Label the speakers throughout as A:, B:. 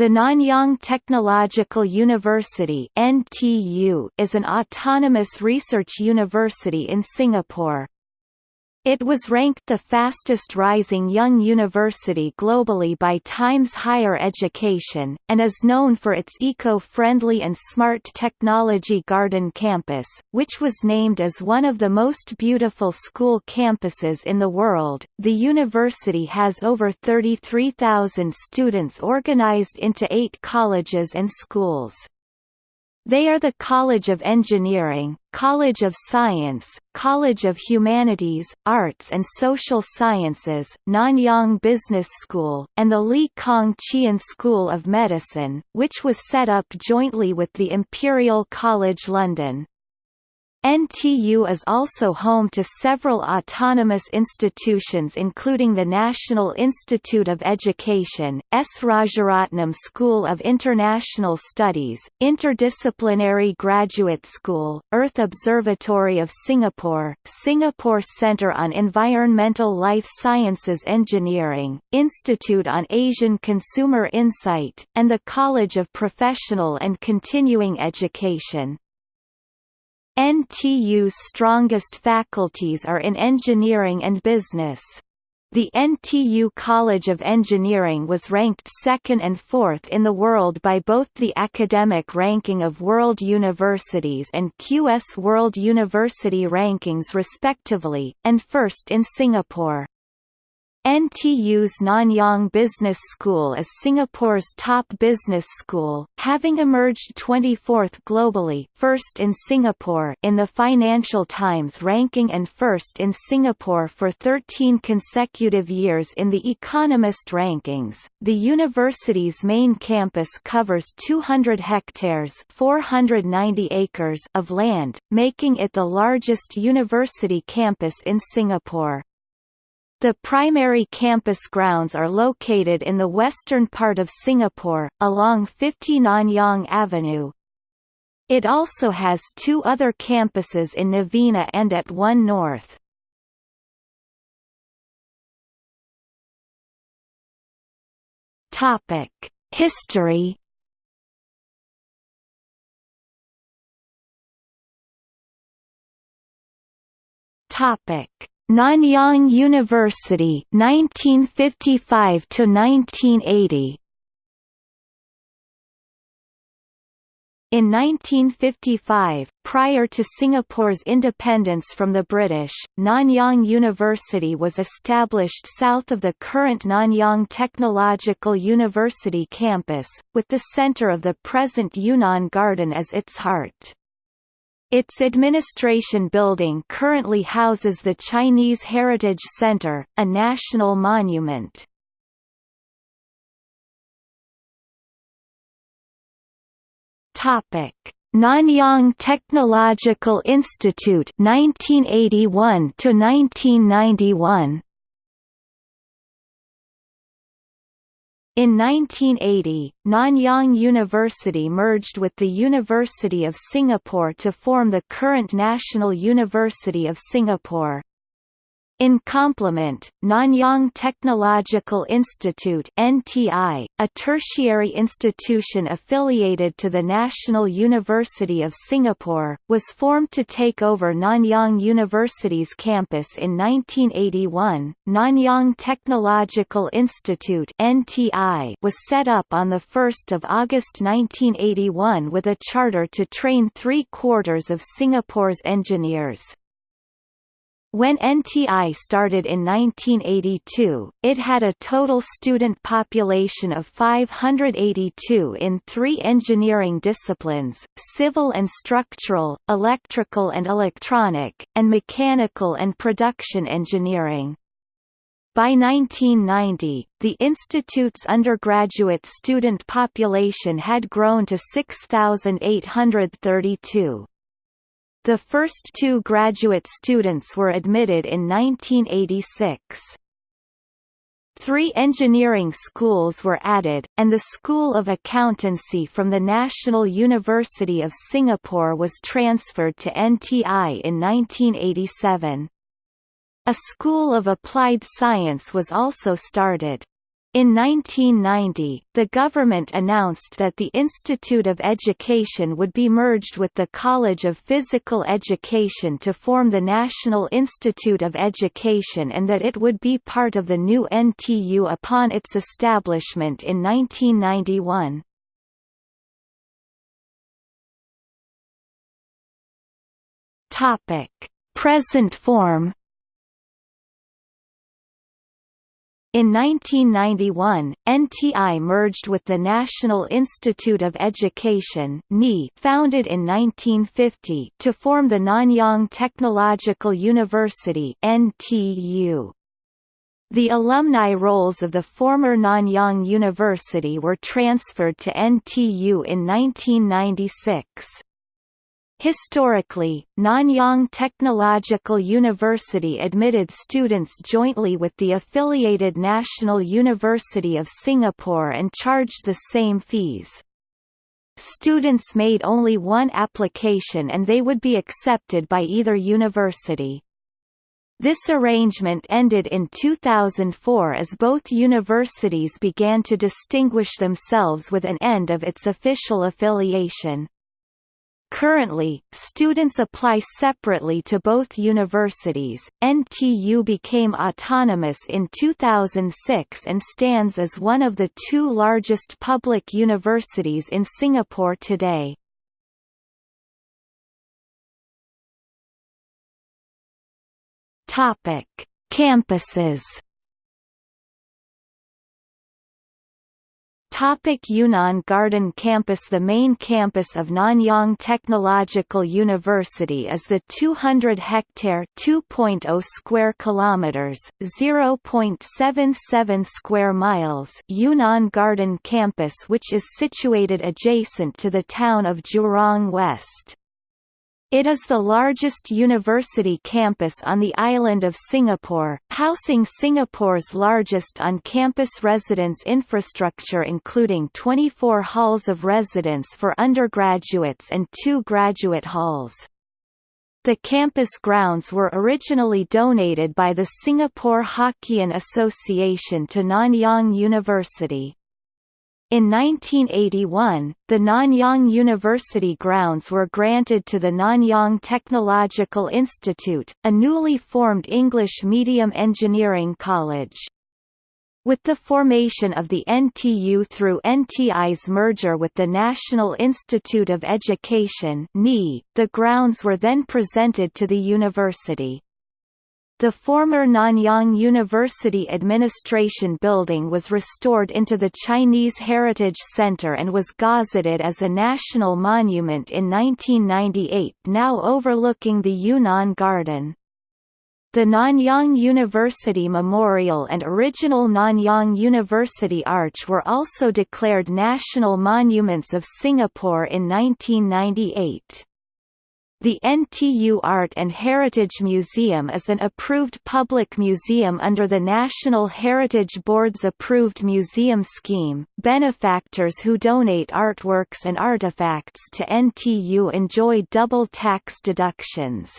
A: The Nanyang Technological University (NTU) is an autonomous research university in Singapore. It was ranked the fastest rising young university globally by Times Higher Education, and is known for its eco-friendly and smart technology garden campus, which was named as one of the most beautiful school campuses in the world. The university has over 33,000 students organized into eight colleges and schools. They are the College of Engineering, College of Science, College of Humanities, Arts and Social Sciences, Nanyang Business School, and the Lee Kong Chian School of Medicine, which was set up jointly with the Imperial College London. NTU is also home to several autonomous institutions including the National Institute of Education, S. Rajaratnam School of International Studies, Interdisciplinary Graduate School, Earth Observatory of Singapore, Singapore Centre on Environmental Life Sciences Engineering, Institute on Asian Consumer Insight, and the College of Professional and Continuing Education. NTU's strongest faculties are in engineering and business. The NTU College of Engineering was ranked second and fourth in the world by both the Academic Ranking of World Universities and QS World University Rankings respectively, and first in Singapore. NTU's Nanyang Business School is Singapore's top business school, having emerged 24th globally first in Singapore in the Financial Times ranking and first in Singapore for 13 consecutive years in the Economist rankings. The university's main campus covers 200 hectares 490 acres of land, making it the largest university campus in Singapore. The primary campus grounds are located in the western part of Singapore, along 50 Nanyang Avenue. It also has two other campuses in Novena and at One North. History Topic Nanyang University 1955 to 1980 In 1955, prior to Singapore's independence from the British, Nanyang University was established south of the current Nanyang Technological University campus, with the centre of the present Yunnan Garden as its heart. Its administration building currently houses the Chinese Heritage Center, a national monument. Topic: Nanyang Technological Institute 1981 to 1991. In 1980, Nanyang University merged with the University of Singapore to form the current National University of Singapore. In complement, Nanyang Technological Institute (NTI), a tertiary institution affiliated to the National University of Singapore, was formed to take over Nanyang University's campus in 1981. Nanyang Technological Institute (NTI) was set up on the 1st of August 1981 with a charter to train three-quarters of Singapore's engineers. When NTI started in 1982, it had a total student population of 582 in three engineering disciplines, civil and structural, electrical and electronic, and mechanical and production engineering. By 1990, the institute's undergraduate student population had grown to 6,832. The first two graduate students were admitted in 1986. Three engineering schools were added, and the School of Accountancy from the National University of Singapore was transferred to NTI in 1987. A School of Applied Science was also started. In 1990, the government announced that the Institute of Education would be merged with the College of Physical Education to form the National Institute of Education and that it would be part of the new NTU upon its establishment in 1991. Present form In 1991, NTI merged with the National Institute of Education founded in 1950 to form the Nanyang Technological University NTU. The alumni rolls of the former Nanyang University were transferred to NTU in 1996. Historically, Nanyang Technological University admitted students jointly with the affiliated National University of Singapore and charged the same fees. Students made only one application and they would be accepted by either university. This arrangement ended in 2004 as both universities began to distinguish themselves with an end of its official affiliation. Currently, students apply separately to both universities. NTU became autonomous in 2006 and stands as one of the two largest public universities in Singapore today. Topic: Campuses Topic Yunnan Garden Campus The main campus of Nanyang Technological University is the 200-hectare (2.0 square kilometers, 0.77 square miles) Yunnan Garden Campus which is situated adjacent to the town of Jurong West. It is the largest university campus on the island of Singapore, housing Singapore's largest on-campus residence infrastructure including 24 halls of residence for undergraduates and two graduate halls. The campus grounds were originally donated by the Singapore Hokkien Association to Nanyang University. In 1981, the Nanyang University grounds were granted to the Nanyang Technological Institute, a newly formed English medium engineering college. With the formation of the NTU through NTI's merger with the National Institute of Education the grounds were then presented to the university. The former Nanyang University Administration Building was restored into the Chinese Heritage Center and was gazetted as a national monument in 1998 now overlooking the Yunnan Garden. The Nanyang University Memorial and original Nanyang University Arch were also declared National Monuments of Singapore in 1998. The NTU Art and Heritage Museum is an approved public museum under the National Heritage Board's approved museum scheme. Benefactors who donate artworks and artifacts to NTU enjoy double tax deductions.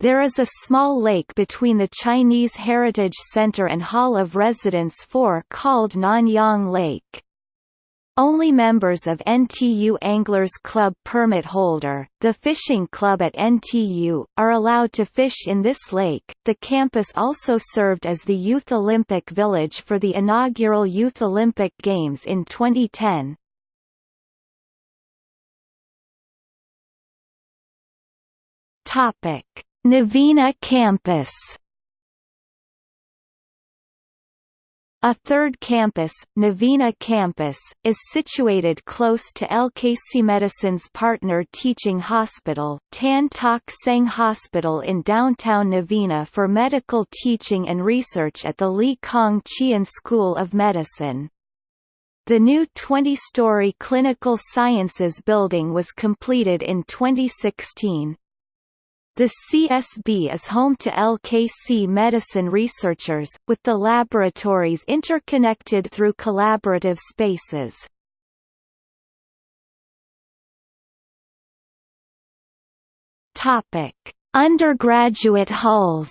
A: There is a small lake between the Chinese Heritage Center and Hall of Residence 4 called Nanyang Lake. Only members of NTU Anglers Club permit holder, the fishing club at NTU, are allowed to fish in this lake. The campus also served as the Youth Olympic Village for the inaugural Youth Olympic Games in 2010. Topic: Novena Campus A third campus, Novena Campus, is situated close to LKC Medicine's partner teaching hospital, Tan Tock Seng Hospital in downtown Novena for medical teaching and research at the Lee Kong Chian School of Medicine. The new 20-story Clinical Sciences building was completed in 2016. The CSB is home to LKC medicine researchers, with the laboratories interconnected through collaborative spaces. Undergraduate halls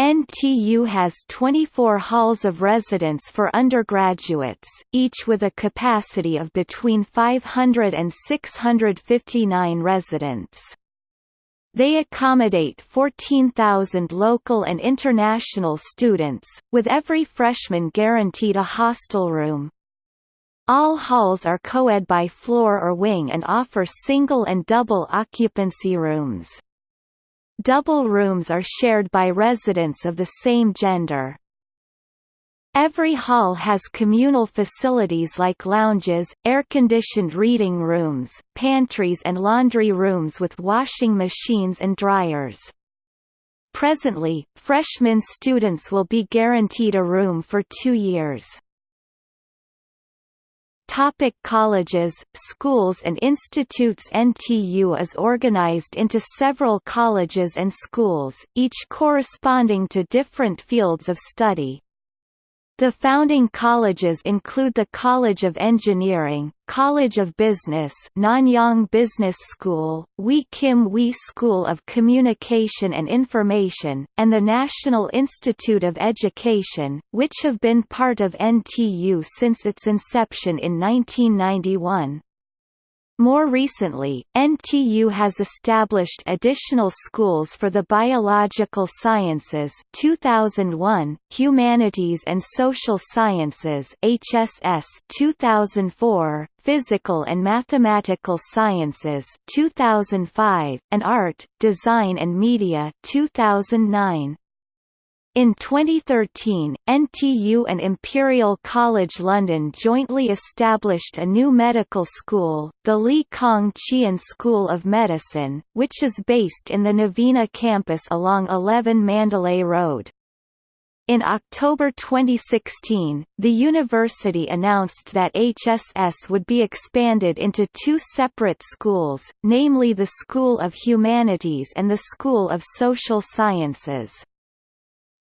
A: NTU has 24 halls of residence for undergraduates, each with a capacity of between 500 and 659 residents. They accommodate 14,000 local and international students, with every freshman guaranteed a hostel room. All halls are co-ed by floor or wing and offer single and double occupancy rooms. Double rooms are shared by residents of the same gender. Every hall has communal facilities like lounges, air-conditioned reading rooms, pantries and laundry rooms with washing machines and dryers. Presently, freshman students will be guaranteed a room for two years. Topic colleges, schools and institutes NTU is organized into several colleges and schools, each corresponding to different fields of study. The founding colleges include the College of Engineering, College of Business Nanyang Business School, Wee Kim Wee School of Communication and Information, and the National Institute of Education, which have been part of NTU since its inception in 1991. More recently, NTU has established additional schools for the biological sciences 2001, humanities and social sciences HSS 2004, physical and mathematical sciences 2005, and art, design and media 2009. In 2013, NTU and Imperial College London jointly established a new medical school, the Lee Kong Chian School of Medicine, which is based in the Novena campus along 11 Mandalay Road. In October 2016, the university announced that HSS would be expanded into two separate schools, namely the School of Humanities and the School of Social Sciences.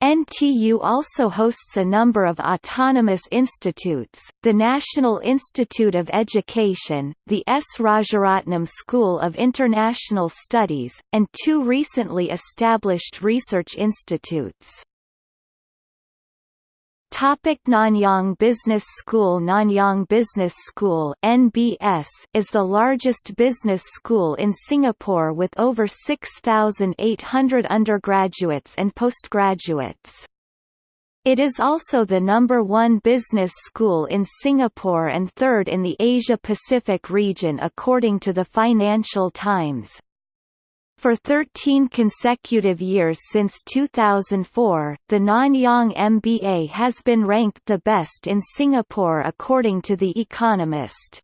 A: NTU also hosts a number of autonomous institutes, the National Institute of Education, the S. Rajaratnam School of International Studies, and two recently established research institutes. Topic Nanyang Business School Nanyang Business School NBS is the largest business school in Singapore with over 6,800 undergraduates and postgraduates. It is also the number one business school in Singapore and third in the Asia-Pacific region according to the Financial Times. For 13 consecutive years since 2004, the Nanyang MBA has been ranked the best in Singapore according to The Economist.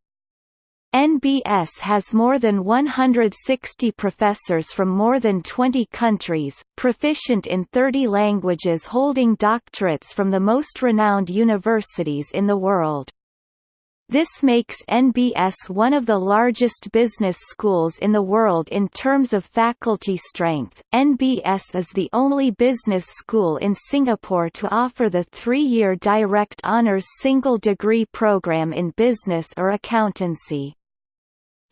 A: NBS has more than 160 professors from more than 20 countries, proficient in 30 languages holding doctorates from the most renowned universities in the world. This makes NBS one of the largest business schools in the world in terms of faculty strength. NBS is the only business school in Singapore to offer the three-year direct honours single degree program in business or accountancy.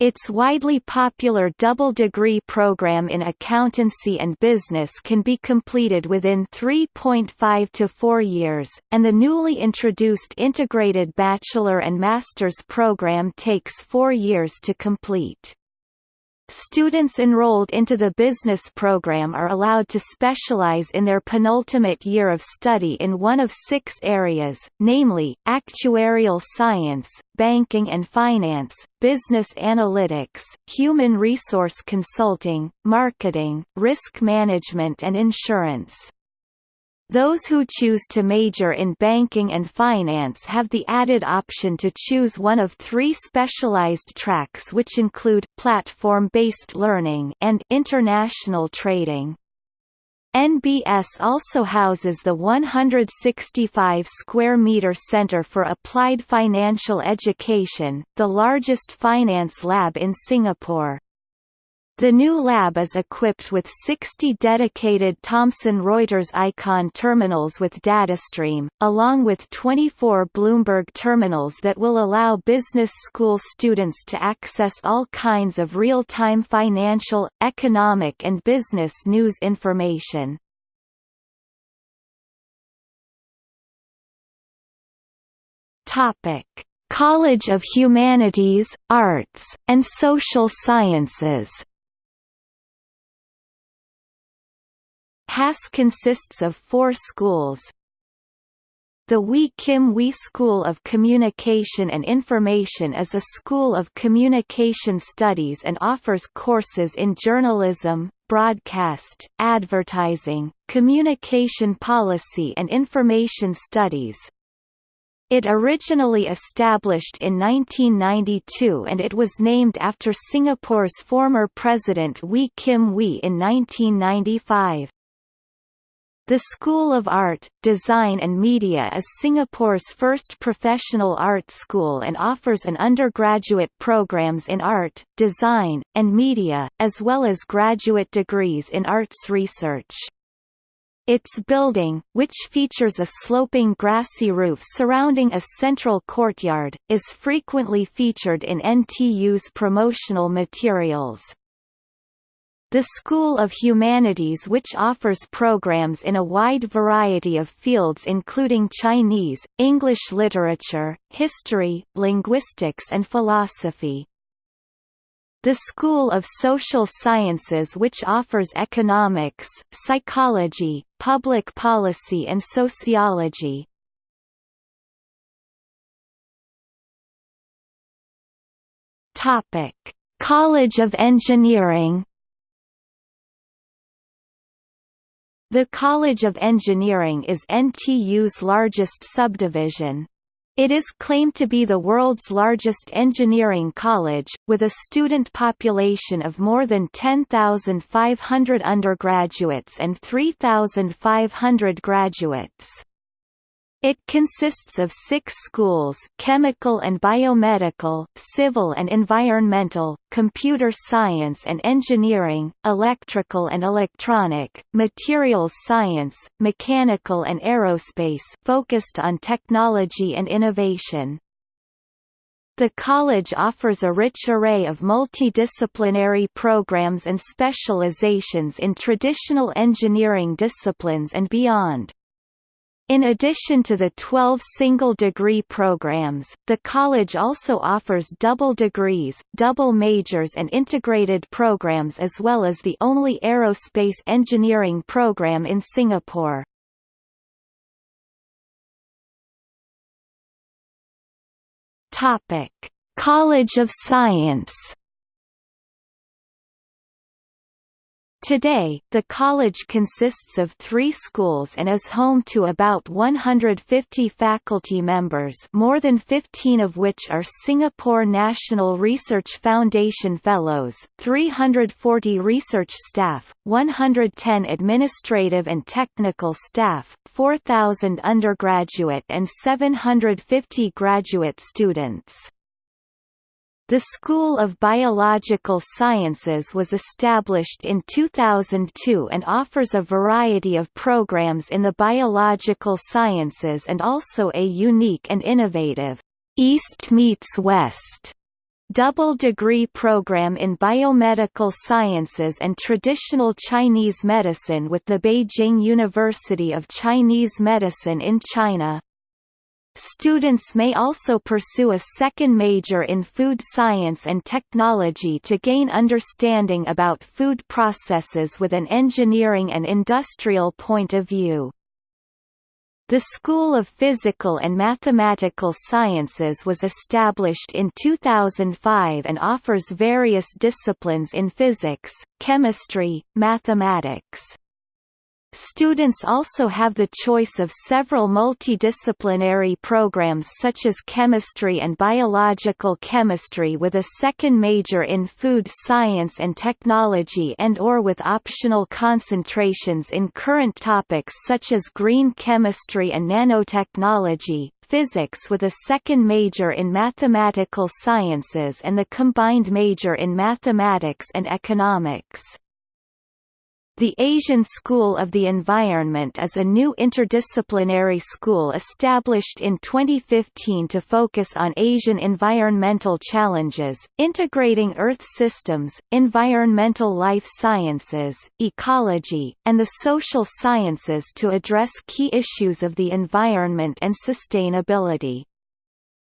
A: Its widely popular double degree program in accountancy and business can be completed within 3.5 to 4 years, and the newly introduced integrated bachelor and master's program takes 4 years to complete. Students enrolled into the business program are allowed to specialize in their penultimate year of study in one of six areas, namely, actuarial science, banking and finance, business analytics, human resource consulting, marketing, risk management and insurance. Those who choose to major in banking and finance have the added option to choose one of three specialized tracks which include, platform-based learning and international trading. NBS also houses the 165 square meter Center for Applied Financial Education, the largest finance lab in Singapore. The new lab is equipped with 60 dedicated Thomson Reuters Eikon terminals with DataStream, along with 24 Bloomberg terminals that will allow business school students to access all kinds of real-time financial, economic and business news information. College of Humanities, Arts, and Social Sciences HAS consists of four schools, the Wee Kim Wee School of Communication and Information is a school of communication studies and offers courses in journalism, broadcast, advertising, communication policy and information studies. It originally established in 1992 and it was named after Singapore's former president Wee Kim Wee in 1995. The School of Art, Design and Media is Singapore's first professional art school and offers an undergraduate programs in art, design, and media, as well as graduate degrees in arts research. Its building, which features a sloping grassy roof surrounding a central courtyard, is frequently featured in NTU's promotional materials. The School of Humanities which offers programs in a wide variety of fields including Chinese, English literature, history, linguistics and philosophy. The School of Social Sciences which offers economics, psychology, public policy and sociology. College of Engineering The College of Engineering is NTU's largest subdivision. It is claimed to be the world's largest engineering college, with a student population of more than 10,500 undergraduates and 3,500 graduates. It consists of six schools chemical and biomedical, civil and environmental, computer science and engineering, electrical and electronic, materials science, mechanical and aerospace focused on technology and innovation. The college offers a rich array of multidisciplinary programs and specializations in traditional engineering disciplines and beyond. In addition to the 12 single-degree programs, the college also offers double degrees, double majors and integrated programs as well as the only aerospace engineering program in Singapore. College of Science Today, the college consists of three schools and is home to about 150 faculty members more than 15 of which are Singapore National Research Foundation Fellows, 340 research staff, 110 administrative and technical staff, 4,000 undergraduate and 750 graduate students. The School of Biological Sciences was established in 2002 and offers a variety of programs in the biological sciences and also a unique and innovative East meets West double degree program in biomedical sciences and traditional Chinese medicine with the Beijing University of Chinese Medicine in China. Students may also pursue a second major in food science and technology to gain understanding about food processes with an engineering and industrial point of view. The School of Physical and Mathematical Sciences was established in 2005 and offers various disciplines in physics, chemistry, mathematics, Students also have the choice of several multidisciplinary programs such as chemistry and biological chemistry with a second major in food science and technology and or with optional concentrations in current topics such as green chemistry and nanotechnology, physics with a second major in mathematical sciences and the combined major in mathematics and economics. The Asian School of the Environment is a new interdisciplinary school established in 2015 to focus on Asian environmental challenges, integrating Earth systems, environmental life sciences, ecology, and the social sciences to address key issues of the environment and sustainability.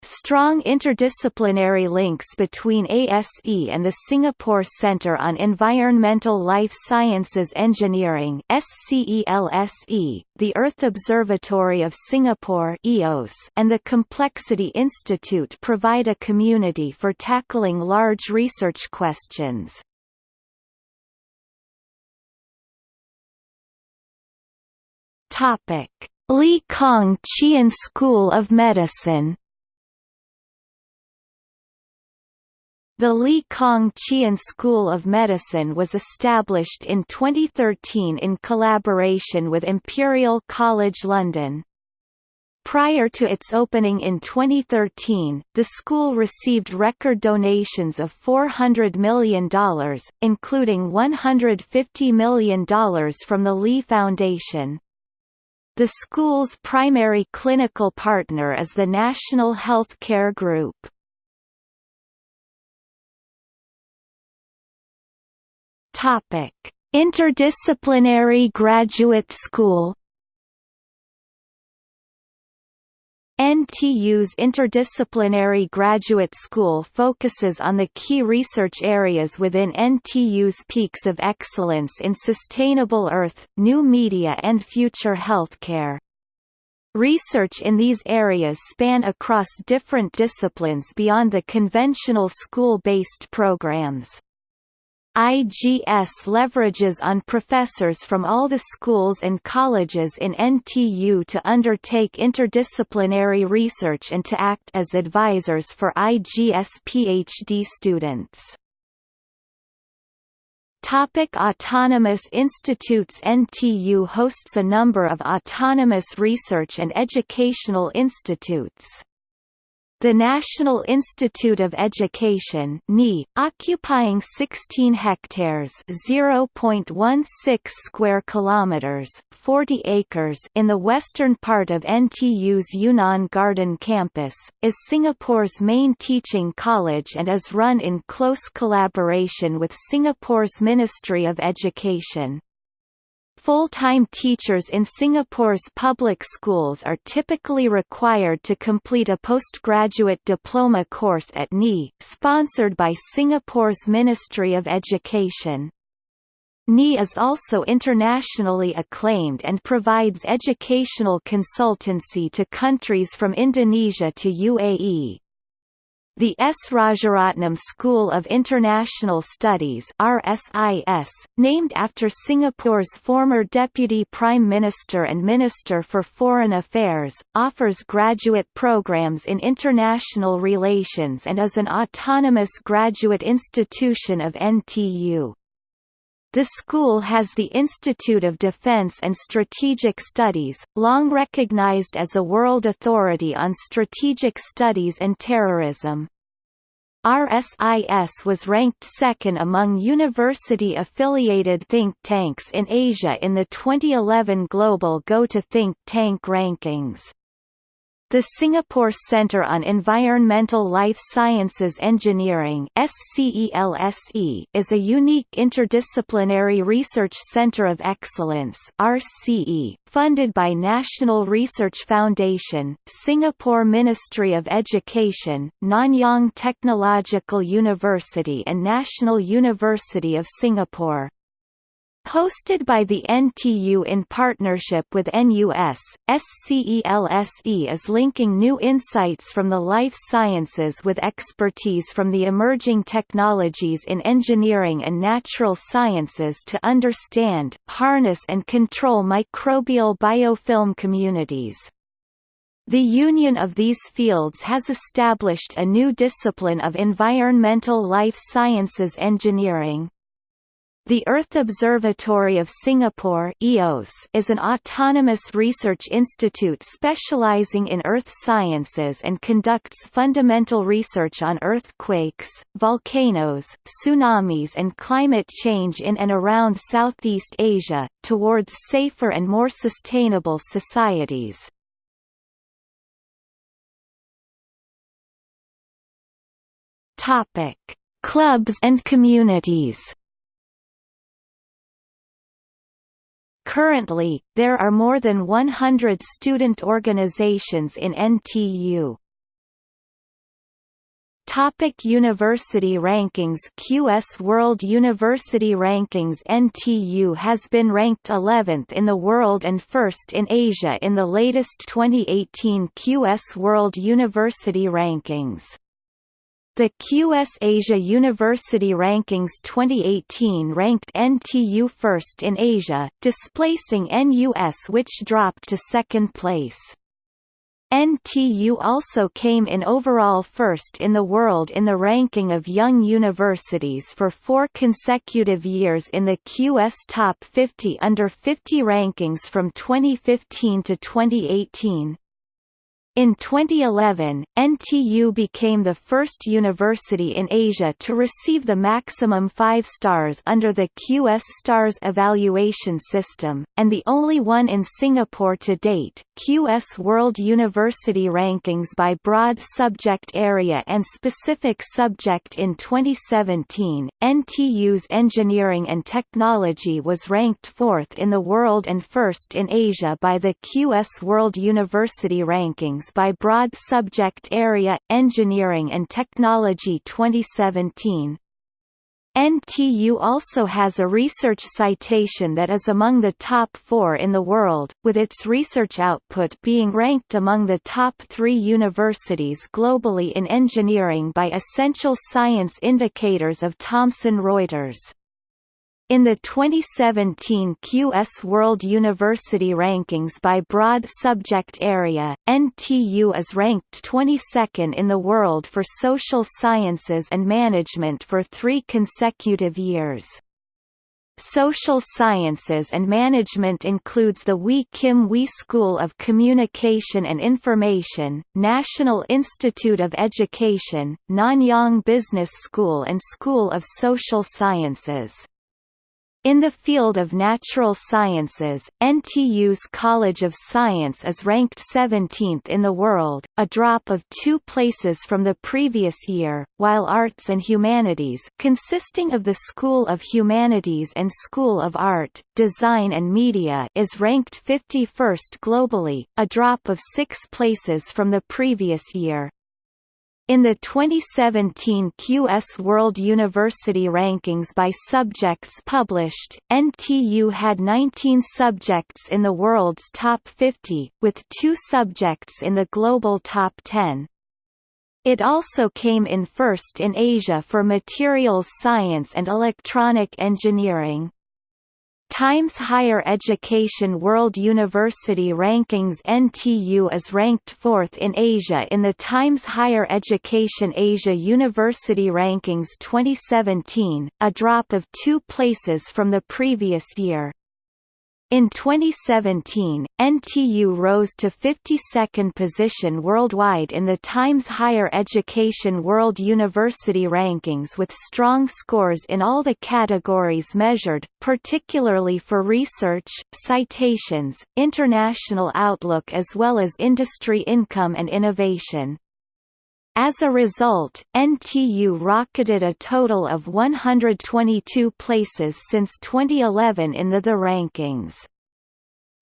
A: Strong interdisciplinary links between ASE and the Singapore Centre on Environmental Life Sciences Engineering the Earth Observatory of Singapore EOS, and the Complexity Institute provide a community for tackling large research questions. Lee Kong Chian School of Medicine The Lee Kong Chian School of Medicine was established in 2013 in collaboration with Imperial College London. Prior to its opening in 2013, the school received record donations of $400 million, including $150 million from the Lee Foundation. The school's primary clinical partner is the National Healthcare Group. Topic: Interdisciplinary Graduate School NTU's Interdisciplinary Graduate School focuses on the key research areas within NTU's peaks of excellence in sustainable Earth, new media and future healthcare. Research in these areas span across different disciplines beyond the conventional school-based programs. IGS leverages on professors from all the schools and colleges in NTU to undertake interdisciplinary research and to act as advisors for IGS PhD students. Topic autonomous institutes NTU hosts a number of autonomous research and educational institutes. The National Institute of Education (NI), occupying 16 hectares (0.16 square kilometers, 40 acres) in the western part of NTU's Yunnan Garden campus, is Singapore's main teaching college and is run in close collaboration with Singapore's Ministry of Education. Full-time teachers in Singapore's public schools are typically required to complete a postgraduate diploma course at NI, sponsored by Singapore's Ministry of Education. NI is also internationally acclaimed and provides educational consultancy to countries from Indonesia to UAE. The S. Rajaratnam School of International Studies RSIS, named after Singapore's former Deputy Prime Minister and Minister for Foreign Affairs, offers graduate programs in international relations and is an autonomous graduate institution of NTU. The school has the Institute of Defense and Strategic Studies, long recognized as a world authority on strategic studies and terrorism. RSIS was ranked second among university-affiliated think tanks in Asia in the 2011 Global Go to Think Tank rankings. The Singapore Centre on Environmental Life Sciences Engineering is a unique interdisciplinary research centre of excellence funded by National Research Foundation, Singapore Ministry of Education, Nanyang Technological University and National University of Singapore. Hosted by the NTU in partnership with NUS, SCELSE is linking new insights from the life sciences with expertise from the emerging technologies in engineering and natural sciences to understand, harness and control microbial biofilm communities. The union of these fields has established a new discipline of environmental life sciences engineering. The Earth Observatory of Singapore EOS is an autonomous research institute specializing in earth sciences and conducts fundamental research on earthquakes, volcanoes, tsunamis and climate change in and around Southeast Asia, towards safer and more sustainable societies. Clubs and communities Currently, there are more than 100 student organizations in NTU. Topic University Rankings QS World University Rankings NTU has been ranked 11th in the world and first in Asia in the latest 2018 QS World University Rankings. The QS Asia University Rankings 2018 ranked NTU first in Asia, displacing NUS which dropped to second place. NTU also came in overall first in the world in the ranking of young universities for four consecutive years in the QS Top 50 Under 50 rankings from 2015 to 2018. In 2011, NTU became the first university in Asia to receive the maximum 5 stars under the QS Stars evaluation system, and the only one in Singapore to date. QS World University Rankings by broad subject area and specific subject in 2017, NTU's engineering and technology was ranked fourth in the world and first in Asia by the QS World University Rankings by broad subject area, Engineering and Technology 2017. NTU also has a research citation that is among the top four in the world, with its research output being ranked among the top three universities globally in engineering by Essential Science Indicators of Thomson Reuters. In the 2017 QS World University Rankings by broad subject area, NTU is ranked 22nd in the world for social sciences and management for three consecutive years. Social sciences and management includes the Wee Kim Wee School of Communication and Information, National Institute of Education, Nanyang Business School and School of Social Sciences. In the field of natural sciences, NTU's College of Science is ranked 17th in the world, a drop of two places from the previous year, while Arts and Humanities consisting of the School of Humanities and School of Art, Design and Media is ranked 51st globally, a drop of six places from the previous year. In the 2017 QS World University Rankings by subjects published, NTU had 19 subjects in the world's top 50, with two subjects in the global top 10. It also came in first in Asia for materials science and electronic engineering. Times Higher Education World University Rankings NTU is ranked fourth in Asia in the Times Higher Education Asia University Rankings 2017, a drop of two places from the previous year. In 2017, NTU rose to 52nd position worldwide in the Times Higher Education World University Rankings with strong scores in all the categories measured, particularly for research, citations, international outlook as well as industry income and innovation. As a result, NTU rocketed a total of 122 places since 2011 in the THE rankings.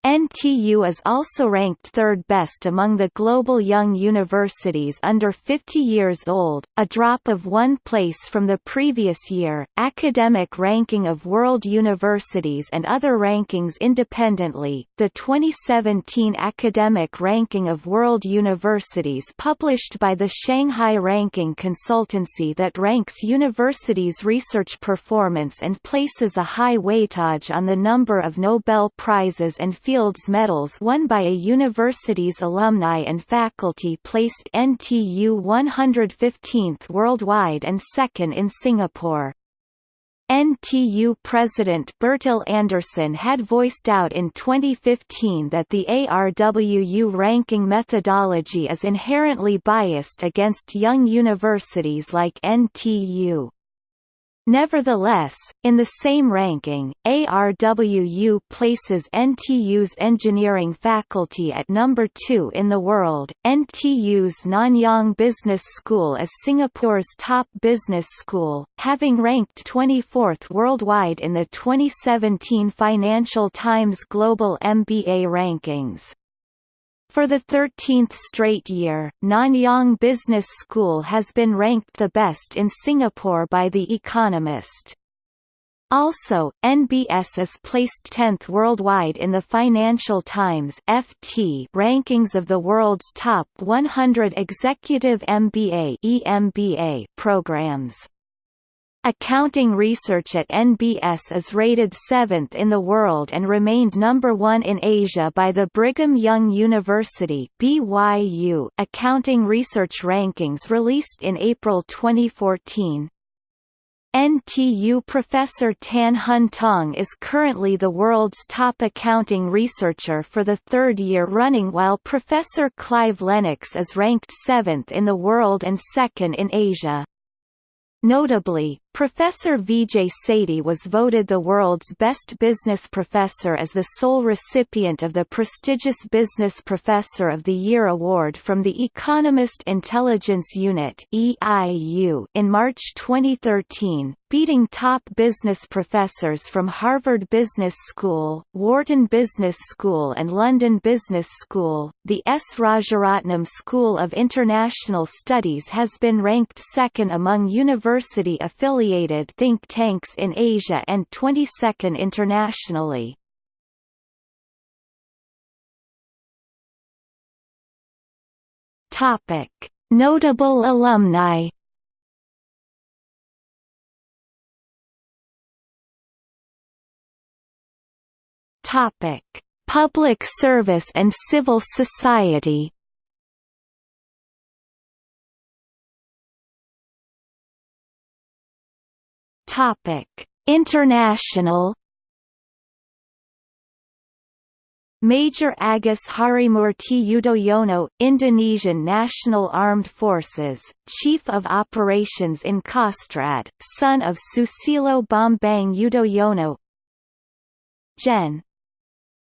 A: NTU is also ranked third best among the global young universities under 50 years old, a drop of one place from the previous year. Academic ranking of world universities and other rankings independently. The 2017 Academic Ranking of World Universities published by the Shanghai Ranking Consultancy that ranks universities' research performance and places a high weightage on the number of Nobel Prizes and field Fields medals won by a university's alumni and faculty placed NTU 115th worldwide and second in Singapore. NTU President Bertil Andersson had voiced out in 2015 that the ARWU ranking methodology is inherently biased against young universities like NTU. Nevertheless, in the same ranking, ARWU places NTU's engineering faculty at number 2 in the world. NTU's Nanyang Business School is Singapore's top business school, having ranked 24th worldwide in the 2017 Financial Times Global MBA rankings. For the 13th straight year, Nanyang Business School has been ranked the best in Singapore by The Economist. Also, NBS is placed 10th worldwide in the Financial Times FT rankings of the world's top 100 executive MBA EMBA programs. Accounting research at NBS is rated 7th in the world and remained number 1 in Asia by the Brigham Young University BYU Accounting Research Rankings released in April 2014. NTU professor Tan Hun Tong is currently the world's top accounting researcher for the third year running while Professor Clive Lennox is ranked seventh in the world and second in Asia. Notably, Professor Vijay Sethi was voted the world's best business professor as the sole recipient of the prestigious Business Professor of the Year award from the Economist Intelligence Unit (EIU) in March 2013, beating top business professors from Harvard Business School, Wharton Business School and London Business School. The S. Rajaratnam School of International Studies has been ranked second among university affiliated affiliated think tanks in Asia and 22nd internationally. Topic: Notable alumni. Topic: Public service and civil society. Topic: International Major Agus Harimurti Yudhoyono, Indonesian National Armed Forces, Chief of Operations in Kostrad, son of Susilo Bambang Yudhoyono Gen.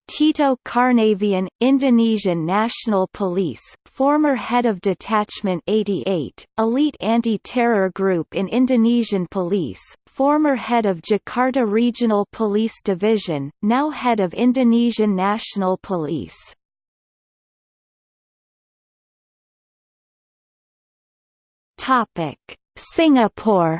A: Tito Karnavian, Indonesian National Police, former head of Detachment 88, elite anti-terror group in Indonesian Police, former head of Jakarta Regional Police Division, now head of Indonesian National Police. Singapore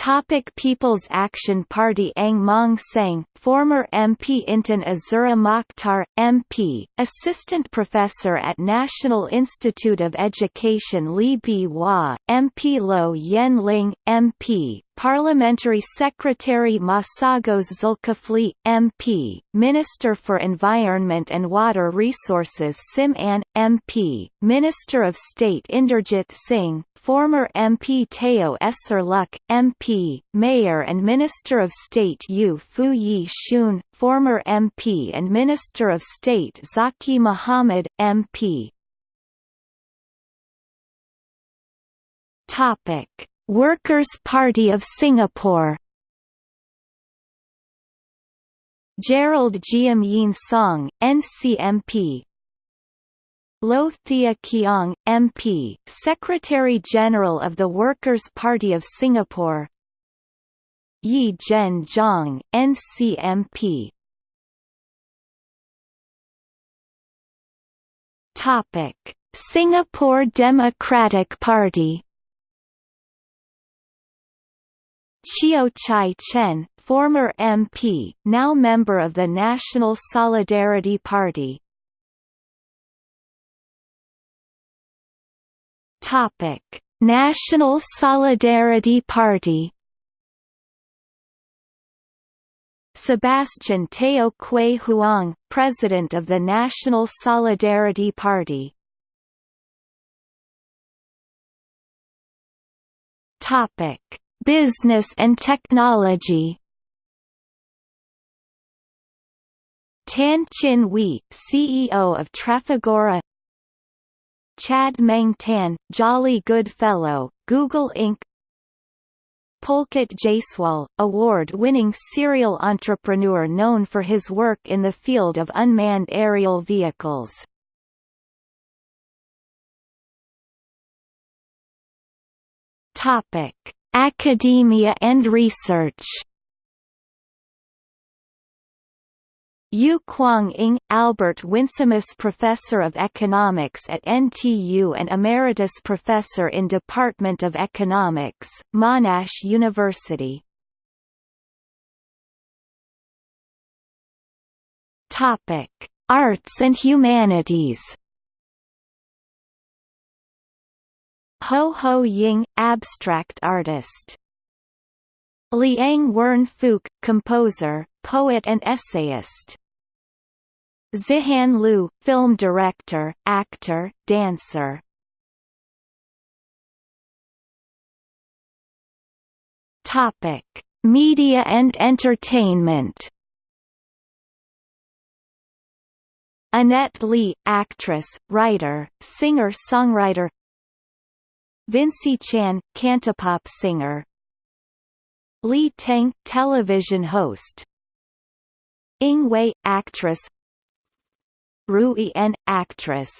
A: Topic People's Action Party Ang Mong Seng, former MP Intan Azura Mokhtar, MP, Assistant Professor at National Institute of Education Lee Bee Wah, MP Low Yen Ling, MP, Parliamentary Secretary Masagos Zulkifli, MP, Minister for Environment and Water Resources Sim Ann, MP, Minister of State Inderjit Singh, former MP Teo Ser Luck, MP, Mayor and Minister of State Yu-Foo Yee Shoon, former MP and Minister of State Zaqy Mohamad, MP. Topic Workers' Party of Singapore. Gerald Giam Yean Song, NCMP Low Thia Khiang, MP, Secretary-General of the Workers' Party of Singapore. Yee Jenn Jong, NCMP Singapore Democratic Party Cheo Chai Chen, former MP, now member of the National Solidarity Party. Topic: National Solidarity Party. Sebastian Teo Kue Huang, President of the National Solidarity Party. Topic: Business and technology Tan Chin Hwee, CEO of Trafigura Chad Meng Tan, Jolly Good Fellow, Google Inc. Pulkit Jaiswal, award-winning serial entrepreneur known for his work in the field of unmanned aerial vehicles. Topic Academia and research Yew-Kwang Ng, Albert Winsemius Professor of Economics at NTU and Emeritus Professor in Department of Economics, Monash University. Arts and Humanities. Ho Ho Ying, abstract artist. Liang Wern Fook, composer, poet and essayist. Zihan Loo, film director, actor, dancer. Topic: Media and entertainment. Annette Lee, actress, writer, singer-songwriter. Vincy Chan, cantopop singer. Li Tang, television host. Ing Wei, actress. Rui En, actress.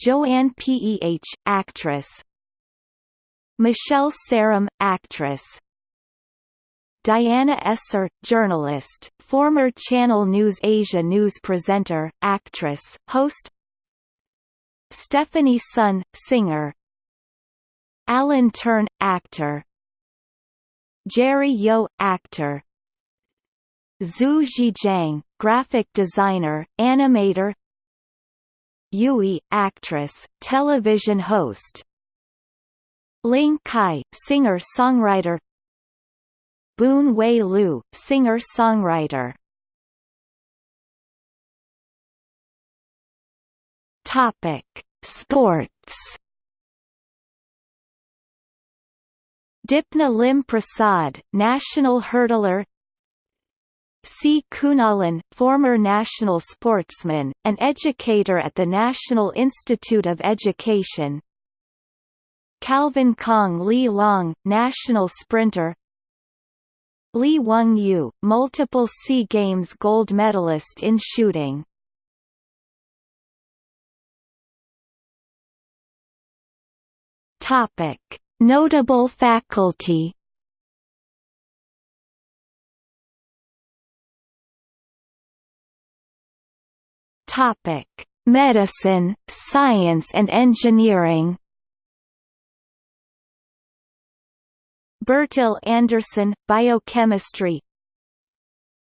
A: Joanne Peh, actress. Michelle Saram, actress. Diana Ser, journalist, former Channel News Asia news presenter, actress, host Stephanie Sun, singer Alan Tern, actor. Jerry Yeo, actor. Zhu Zhijiang, graphic designer, animator. Yui, actress, television host. Ling Kai, singer-songwriter. Boon Wei Lu, singer-songwriter. Topic: Sports. Dipna Lim Prasad, national hurdler. C. Kunalan, former national sportsman, and educator at the National Institute of Education. Calvin Kang Li Loong, national sprinter. Lee Wung Yew, multiple SEA Games gold medalist in shooting. Topic: Notable faculty. Topic: Medicine, Science and Engineering. Bertil Andersson, Biochemistry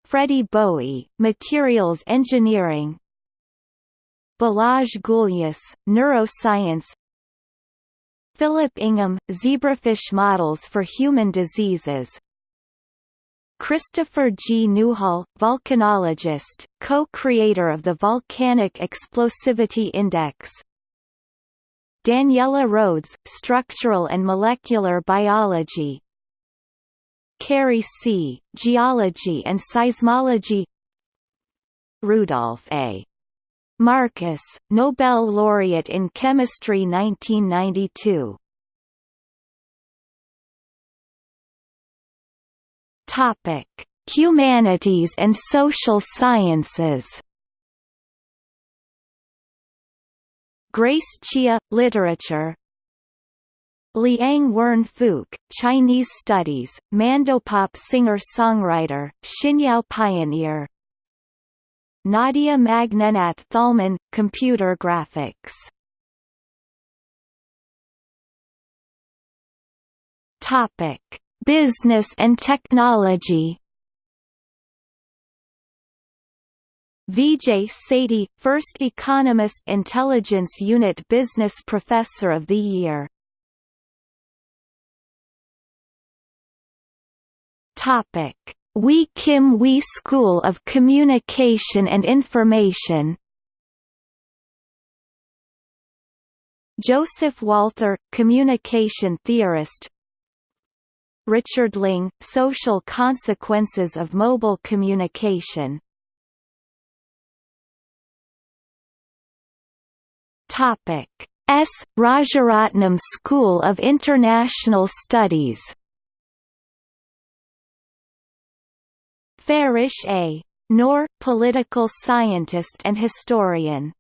A: Freddy Boey, Materials Engineering Balazs Gulyas, Neuroscience Philip Ingham, Zebrafish Models for Human Diseases Christopher G. Newhall, volcanologist, co-creator of the Volcanic Explosivity Index Daniela Rhodes, Structural and Molecular Biology Kerry Sieh, Geology and Seismology Rudolf A. Marcus, Nobel laureate in Chemistry 1992 Topic: Humanities and Social Sciences. Grace Chia, Literature. Liang Wern Fook, Chinese Studies, Mandopop singer-songwriter, Xinyao pioneer Nadia Magnenat Thalmann, Computer Graphics. Topic: Business and technology. Vijay Sethi, first Economist Intelligence Unit Business Professor of the Year. Topic: Wee Kim Wee School of Communication and Information. Joseph Walther, communication theorist. Richard Ling, Social Consequences of Mobile Communication S. Rajaratnam School of International Studies Farish A. Noor, political scientist and historian.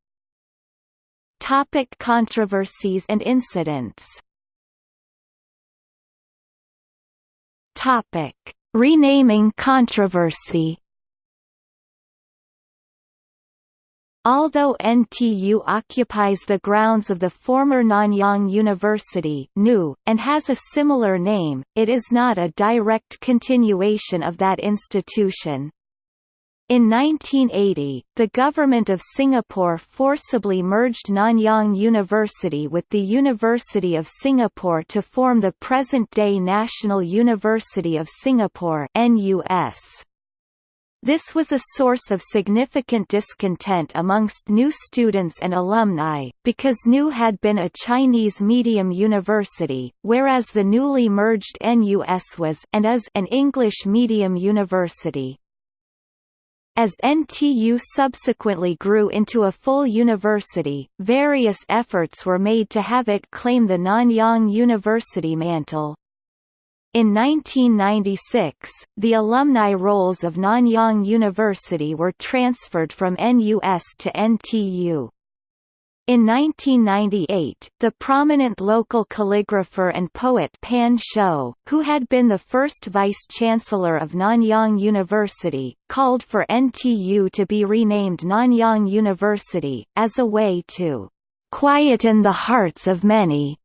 A: Topic controversies and incidents Topic Renaming controversy Although NTU occupies the grounds of the former Nanyang University and has a similar name, it is not a direct continuation of that institution. In 1980, the Government of Singapore forcibly merged Nanyang University with the University of Singapore to form the present-day National University of Singapore NUS. This was a source of significant discontent amongst new students and alumni, because NU had been a Chinese medium university, whereas the newly merged NUS was and is an English medium university. As NTU subsequently grew into a full university, various efforts were made to have it claim the Nanyang University mantle. In 1996, the alumni rolls of Nanyang University were transferred from NUS to NTU. In 1998, the prominent local calligrapher and poet Pan Shou, who had been the first vice-chancellor of Nanyang University, called for NTU to be renamed Nanyang University, as a way to "...quieten the hearts of many."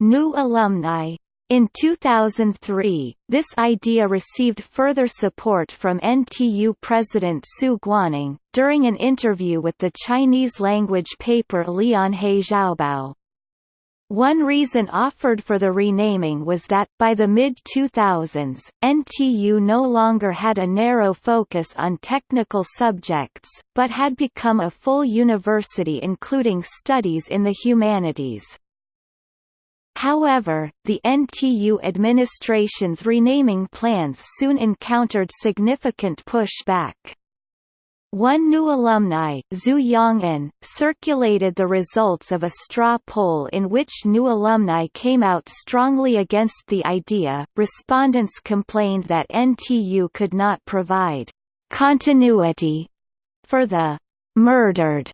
A: New alumni in 2003, this idea received further support from NTU President Su Guaning, during an interview with the Chinese-language paper Lianhe Zaobao. One reason offered for the renaming was that, by the mid-2000s, NTU no longer had a narrow focus on technical subjects, but had become a full university including studies in the humanities. However, the NTU administration's renaming plans soon encountered significant pushback. One new alumni, Zhu Yong'an, circulated the results of a straw poll in which new alumni came out strongly against the idea. Respondents complained that NTU could not provide continuity for the murdered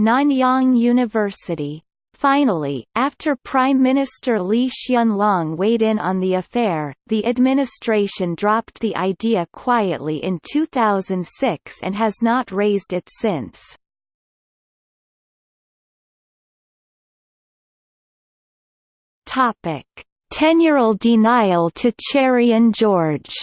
A: Nanyang University. Finally, after Prime Minister Lee Hsien Loong weighed in on the affair, the administration dropped the idea quietly in 2006 and has not raised it since. Topic: Tenural denial to Cherian George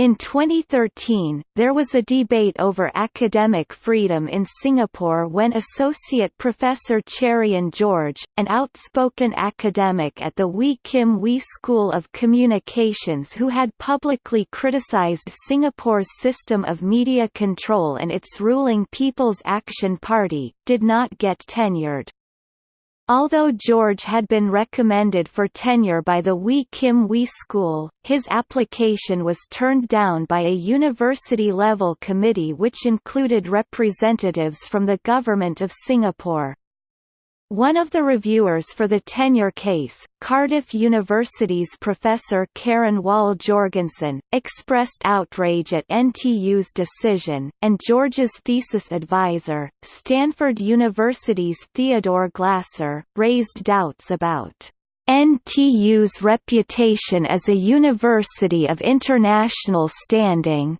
A: In 2013, there was a debate over academic freedom in Singapore when Associate Professor Cherian George, an outspoken academic at the Wee Kim Wee School of Communications who had publicly criticized Singapore's system of media control and its ruling People's Action Party, did not get tenured. Although George had been recommended for tenure by the Wee Kim Wee School, his application was turned down by a university-level committee which included representatives from the Government of Singapore. One of the reviewers for the tenure case, Cardiff University's professor Karin Wahl-Jorgensen, expressed outrage at NTU's decision, and George's thesis advisor, Stanford University's Theodore Glasser, raised doubts about NTU's reputation as a university of international standing,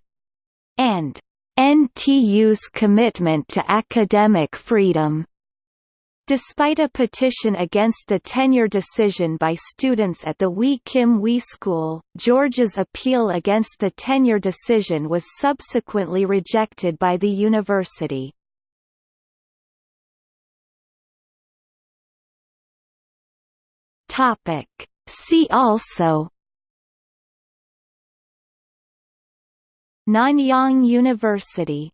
A: and NTU's commitment to academic freedom. Despite a petition against the tenure decision by students at the Wee Kim Wee School, George's appeal against the tenure decision was subsequently rejected by the university. See also Nanyang University